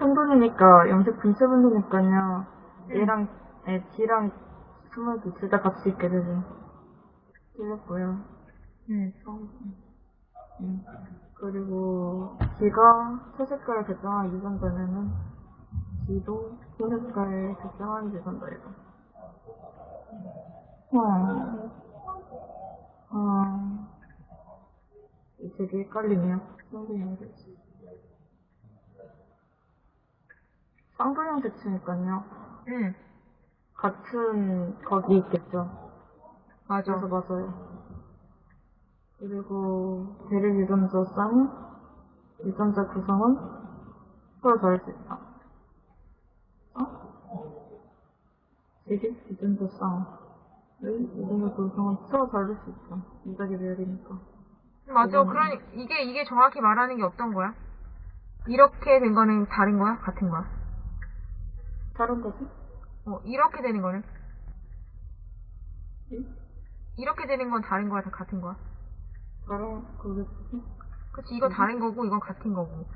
혼돈이니까 염색 분체 분이니까요. 얘랑 애 D랑 스몰도 둘다 같이 있게 되죠. 틀렸고요. 응. 음. 그리고 D가 채색깔을 결정한 유전자면은 D도 흰색깔을 결정한 유전자예요. 어. 어. 되게 헷갈리네요. 쌍둥이형 대치. 쌍둥이형 대치니까요. 응. 같은 거기 있겠죠. 맞아. 그래서 맞아요. 그리고 대립 유전자 쌍 유전자 구성은 서로 다를 수 있다. 어? 대립 유전자 쌍 유전자 구성은 서로 다를 수 있다. 유전자 비율이니까. 맞아. 음. 그러니 이게 이게 정확히 말하는 게 어떤 거야? 이렇게 된 거는 다른 거야? 같은 거야? 다른 거지? 어, 이렇게 되는 거는? 응? 이렇게 되는 건 다른 거야? 다 같은 거야? 다른 거겠지? 그치, 이건 다른 거고, 이건 같은 거고.